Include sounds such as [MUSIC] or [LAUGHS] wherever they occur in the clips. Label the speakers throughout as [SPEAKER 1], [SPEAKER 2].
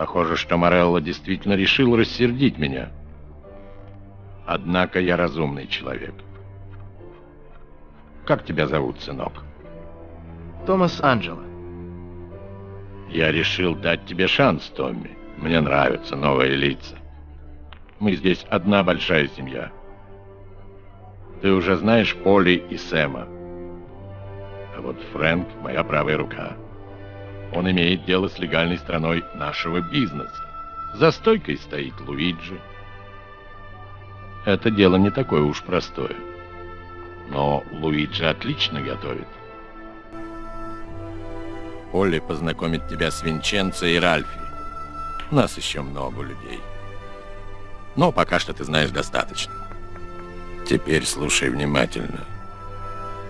[SPEAKER 1] Похоже, что Морелло действительно решил рассердить меня. Однако я разумный человек. Как тебя зовут, сынок?
[SPEAKER 2] Томас Анджело.
[SPEAKER 1] Я решил дать тебе шанс, Томми. Мне нравятся новые лица. Мы здесь одна большая семья. Ты уже знаешь Поли и Сэма. А вот Фрэнк — моя правая рука. Он имеет дело с легальной стороной нашего бизнеса. За стойкой стоит Луиджи. Это дело не такое уж простое. Но Луиджи отлично готовит. Полли познакомит тебя с Винченцо и Ральфи. У нас еще много людей. Но пока что ты знаешь достаточно. Теперь слушай внимательно.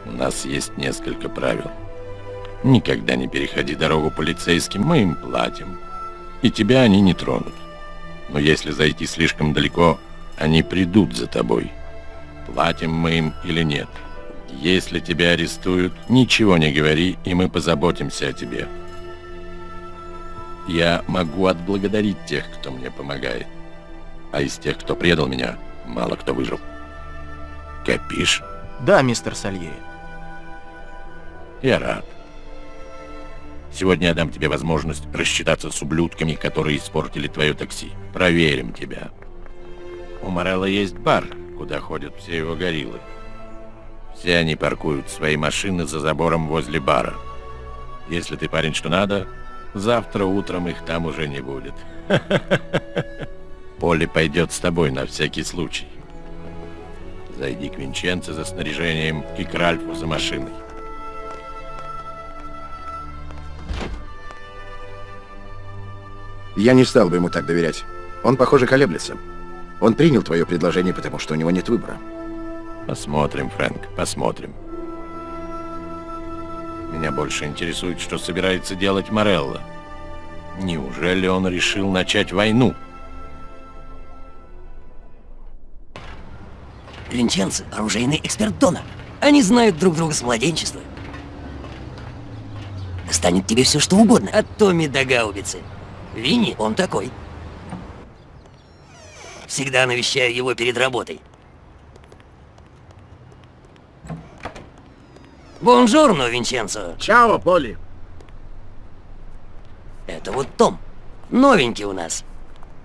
[SPEAKER 1] У нас есть несколько правил. Никогда не переходи дорогу полицейским, мы им платим. И тебя они не тронут. Но если зайти слишком далеко, они придут за тобой. Платим мы им или нет. Если тебя арестуют, ничего не говори, и мы позаботимся о тебе. Я могу отблагодарить тех, кто мне помогает. А из тех, кто предал меня, мало кто выжил. Копишь?
[SPEAKER 2] Да, мистер Сальери.
[SPEAKER 1] Я рад. Сегодня я дам тебе возможность рассчитаться с ублюдками, которые испортили твое такси. Проверим тебя. У Морелла есть бар, куда ходят все его гориллы. Все они паркуют свои машины за забором возле бара. Если ты парень что надо, завтра утром их там уже не будет. [LAUGHS] Поле пойдет с тобой на всякий случай. Зайди к Винченце за снаряжением и к Ральфу за машиной.
[SPEAKER 3] Я не стал бы ему так доверять. Он, похоже, колеблется. Он принял твое предложение, потому что у него нет выбора.
[SPEAKER 1] Посмотрим, Фрэнк, посмотрим. Меня больше интересует, что собирается делать Морелло. Неужели он решил начать войну?
[SPEAKER 4] Винченцо – оружейный эксперт Дона. Они знают друг друга с младенчества. Станет тебе все что угодно, от Томми до Гаубицы. Винни, он такой. Всегда навещаю его перед работой. Бонжорно, Винченцо.
[SPEAKER 3] Чао, Поли.
[SPEAKER 4] Это вот Том. Новенький у нас.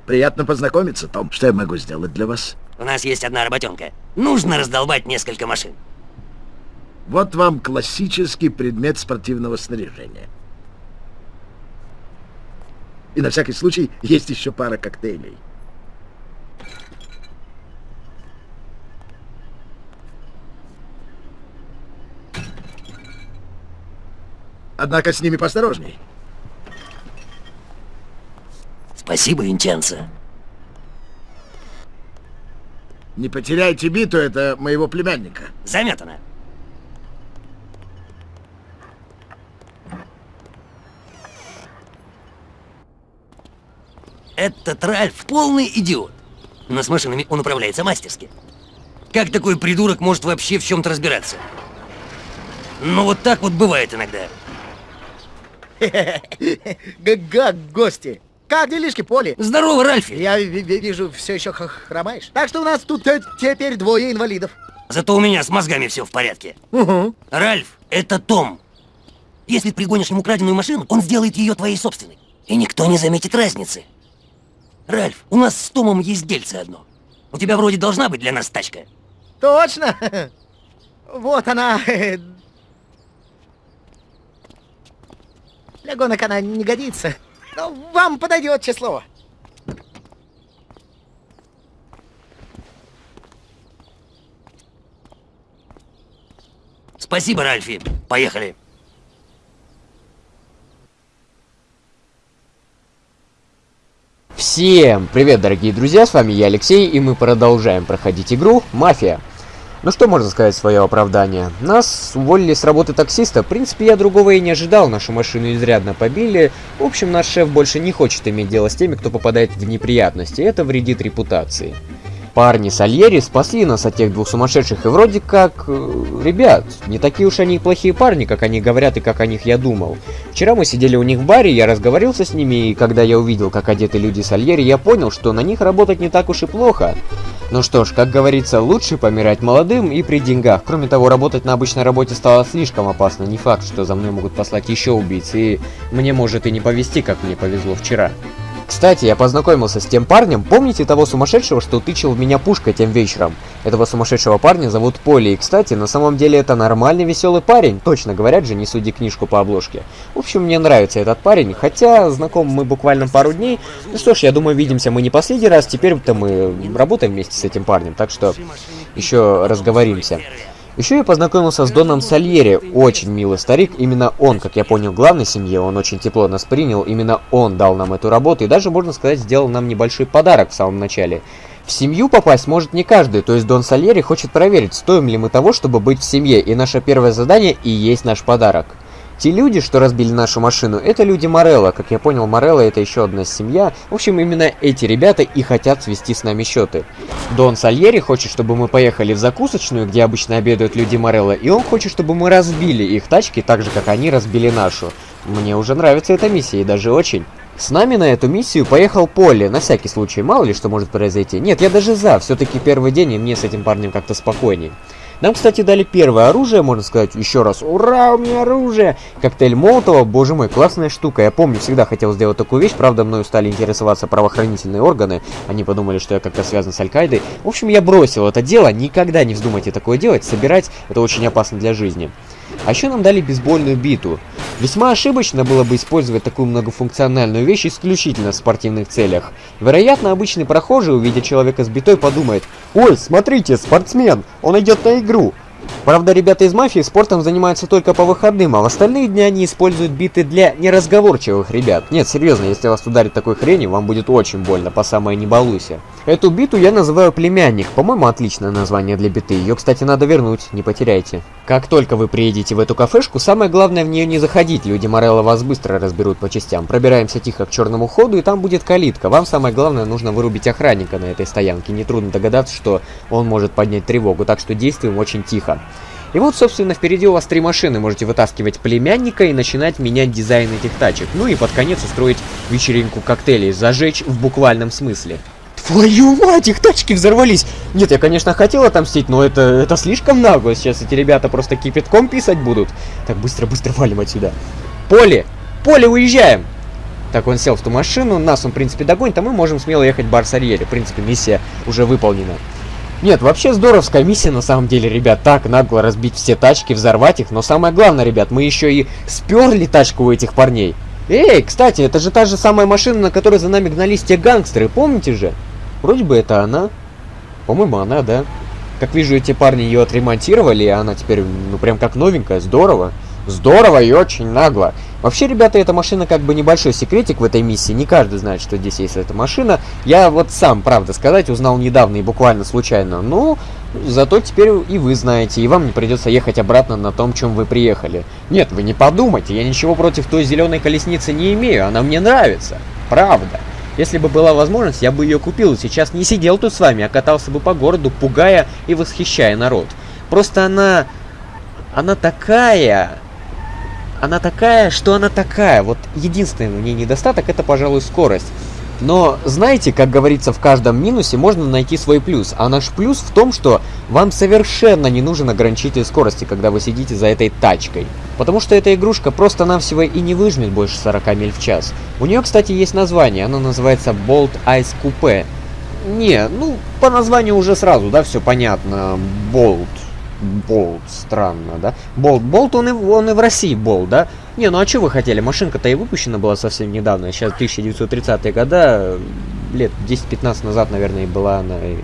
[SPEAKER 3] Приятно познакомиться, Том. Что я могу сделать для вас?
[SPEAKER 4] У нас есть одна работенка. Нужно раздолбать несколько машин.
[SPEAKER 3] Вот вам классический предмет спортивного снаряжения. И на всякий случай есть еще пара коктейлей. Однако с ними посторожней.
[SPEAKER 4] Спасибо, Винченцо.
[SPEAKER 3] Не потеряйте биту, это моего племянника.
[SPEAKER 4] Заметано. Этот Ральф полный идиот. Но с машинами он управляется мастерски. Как такой придурок может вообще в чем-то разбираться? Ну вот так вот бывает иногда.
[SPEAKER 5] Как гости. Как делишки, Поли?
[SPEAKER 4] Здорово, Ральфи.
[SPEAKER 5] Я вижу, все еще хромаешь. Так что у нас тут теперь двое инвалидов.
[SPEAKER 4] Зато у меня с мозгами все в порядке.
[SPEAKER 5] Угу.
[SPEAKER 4] Ральф, это Том. Если пригонишь ему краденую машину, он сделает ее твоей собственной. И никто не заметит разницы. Ральф, у нас с Томом есть дельце одно. У тебя вроде должна быть для нас тачка.
[SPEAKER 5] Точно. Вот она. Для гонок она не годится. Но вам подойдет число.
[SPEAKER 4] Спасибо, Ральфи. Поехали.
[SPEAKER 6] Всем привет, дорогие друзья, с вами я, Алексей, и мы продолжаем проходить игру «Мафия». Ну что можно сказать в свое оправдание? Нас уволили с работы таксиста, в принципе я другого и не ожидал, нашу машину изрядно побили. В общем, наш шеф больше не хочет иметь дело с теми, кто попадает в неприятности, это вредит репутации. Парни Сальери спасли нас от тех двух сумасшедших, и вроде как... э, Ребят, не такие уж они плохие парни, как они говорят и как о них я думал. Вчера мы сидели у них в баре, я разговаривался с ними, и когда я увидел, как одеты люди Сальери, я понял, что на них работать не так уж и плохо. Ну что ж, как говорится, лучше помирать молодым и при деньгах. Кроме того, работать на обычной работе стало слишком опасно. Не факт, что за мной могут послать еще убийц, и мне может и не повезти, как мне повезло вчера. Кстати, я познакомился с тем парнем, помните того сумасшедшего, что тычил в меня пушкой тем вечером? Этого сумасшедшего парня зовут Поли, и, кстати, на самом деле это нормальный веселый парень, точно говорят же, не суди книжку по обложке. В общем, мне нравится этот парень, хотя знакомы мы буквально пару дней. Ну что ж, я думаю, видимся мы не последний раз, теперь-то мы работаем вместе с этим парнем, так что еще разговоримся. Еще я познакомился с Доном Сальери, очень милый старик, именно он, как я понял, главной семье, он очень тепло нас принял, именно он дал нам эту работу. И даже, можно сказать, сделал нам небольшой подарок в самом начале. В семью попасть может не каждый, то есть Дон Сальери хочет проверить, стоим ли мы того, чтобы быть в семье, и наше первое задание и есть наш подарок. Те люди, что разбили нашу машину, это люди Морелла. Как я понял, Морелла это еще одна семья. В общем, именно эти ребята и хотят свести с нами счеты. Дон Сальери хочет, чтобы мы поехали в закусочную, где обычно обедают люди Морелла, и он хочет, чтобы мы разбили их тачки так же, как они разбили нашу. Мне уже нравится эта миссия, и даже очень. С нами на эту миссию поехал Полли, на всякий случай, мало ли что может произойти. Нет, я даже за, все-таки первый день, и мне с этим парнем как-то спокойней. Нам, кстати, дали первое оружие, можно сказать, еще раз. Ура, у меня оружие! Коктейль Молотова, боже мой, классная штука. Я помню, всегда хотел сделать такую вещь, правда, мною стали интересоваться правоохранительные органы. Они подумали, что я как-то связан с Аль-Каидой. В общем, я бросил это дело, никогда не вздумайте такое делать, собирать, это очень опасно для жизни. А еще нам дали бейсбольную биту. Весьма ошибочно было бы использовать такую многофункциональную вещь исключительно в спортивных целях. Вероятно, обычный прохожий, увидя человека с битой, подумает «Ой, смотрите, спортсмен, он идет на игру». Правда, ребята из мафии спортом занимаются только по выходным, а в остальные дни они используют биты для неразговорчивых ребят. Нет, серьезно, если вас ударит такой хренью, вам будет очень больно, по самое не балуйся. Эту биту я называю племянник, по-моему, отличное название для биты. Ее, кстати, надо вернуть, не потеряйте. Как только вы приедете в эту кафешку, самое главное в нее не заходить, люди Морелла вас быстро разберут по частям. Пробираемся тихо к черному ходу, и там будет калитка. Вам самое главное нужно вырубить охранника на этой стоянке. Нетрудно догадаться, что он может поднять тревогу, так что действуем очень тихо. И вот, собственно, впереди у вас три машины. Можете вытаскивать племянника и начинать менять дизайн этих тачек. Ну и под конец устроить вечеринку коктейлей. Зажечь в буквальном смысле. Твою мать, их тачки взорвались! Нет, я, конечно, хотел отомстить, но это, это слишком нагло. Сейчас эти ребята просто кипятком писать будут. Так, быстро-быстро валим отсюда. Поле! Поле, уезжаем! Так, он сел в ту машину, нас он, в принципе, догонит, а мы можем смело ехать в бар Сарьери. В принципе, миссия уже выполнена. Нет, вообще здоровская миссия на самом деле, ребят. Так, нагло разбить все тачки, взорвать их. Но самое главное, ребят, мы еще и сперли тачку у этих парней. Эй, кстати, это же та же самая машина, на которой за нами гнались те гангстеры, помните же? Вроде бы это она. По-моему, она, да. Как вижу, эти парни ее отремонтировали, и она теперь, ну, прям как новенькая. Здорово. Здорово и очень нагло. Вообще, ребята, эта машина как бы небольшой секретик в этой миссии. Не каждый знает, что здесь есть эта машина. Я вот сам, правда сказать, узнал недавно и буквально случайно. Ну, зато теперь и вы знаете, и вам не придется ехать обратно на том, чем вы приехали. Нет, вы не подумайте, я ничего против той зеленой колесницы не имею, она мне нравится. Правда. Если бы была возможность, я бы ее купил сейчас не сидел тут с вами, а катался бы по городу, пугая и восхищая народ. Просто она... Она такая... Она такая, что она такая. Вот единственный в ней недостаток это, пожалуй, скорость. Но знаете, как говорится, в каждом минусе можно найти свой плюс. А наш плюс в том, что вам совершенно не нужен ограничитель скорости, когда вы сидите за этой тачкой. Потому что эта игрушка просто-навсего и не выжмет больше 40 миль в час. У нее, кстати, есть название. Оно называется Bolt Ice Coupe. Не, ну, по названию уже сразу, да, все понятно. Bolt. Болт, странно, да? Болт, Болт, он и, он и в России Болт, да? Не, ну а что вы хотели? Машинка-то и выпущена была совсем недавно, сейчас 1930-е года, лет 10-15 назад, наверное, и была она э,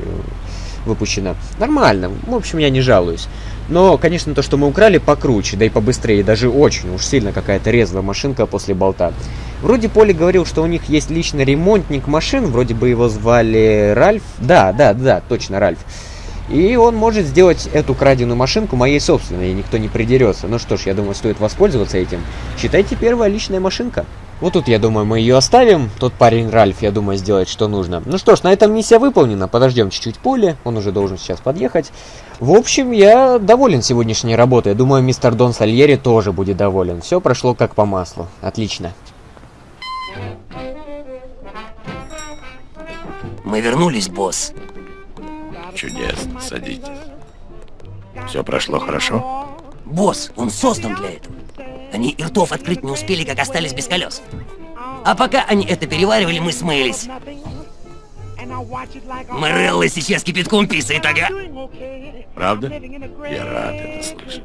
[SPEAKER 6] выпущена. Нормально, в общем, я не жалуюсь. Но, конечно, то, что мы украли, покруче, да и побыстрее, даже очень уж сильно какая-то резвая машинка после болта. Вроде Поли говорил, что у них есть личный ремонтник машин, вроде бы его звали Ральф. Да, да, да, точно, Ральф. И он может сделать эту краденую машинку моей собственной, и никто не придерется. Ну что ж, я думаю, стоит воспользоваться этим. Считайте, первая личная машинка. Вот тут, я думаю, мы ее оставим. Тот парень Ральф, я думаю, сделает, что нужно. Ну что ж, на этом миссия выполнена. Подождем чуть-чуть поле. Он уже должен сейчас подъехать. В общем, я доволен сегодняшней работой. Думаю, мистер Дон Сальери тоже будет доволен. Все прошло как по маслу. Отлично.
[SPEAKER 4] Мы вернулись, босс.
[SPEAKER 1] Чудесно, садитесь. Все прошло хорошо?
[SPEAKER 4] Босс, он создан для этого. Они и ртов открыть не успели, как остались без колес. А пока они это переваривали, мы смылись. Морелла сейчас кипятком писает, ага.
[SPEAKER 1] Правда? Я рад это слышать.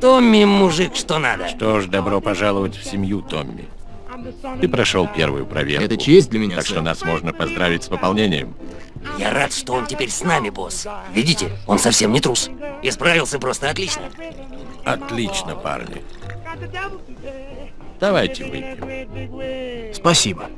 [SPEAKER 4] Томми мужик, что надо.
[SPEAKER 1] Что ж, добро пожаловать в семью, Томми. Ты прошел первую проверку.
[SPEAKER 2] Это честь для меня,
[SPEAKER 1] Так что
[SPEAKER 2] сэр.
[SPEAKER 1] нас можно поздравить с пополнением.
[SPEAKER 4] Я рад, что он теперь с нами, босс. Видите, он совсем не трус. И справился просто отлично.
[SPEAKER 1] Отлично, парни. Давайте выпьем.
[SPEAKER 2] Спасибо.